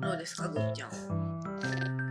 どうですかぐっちゃん。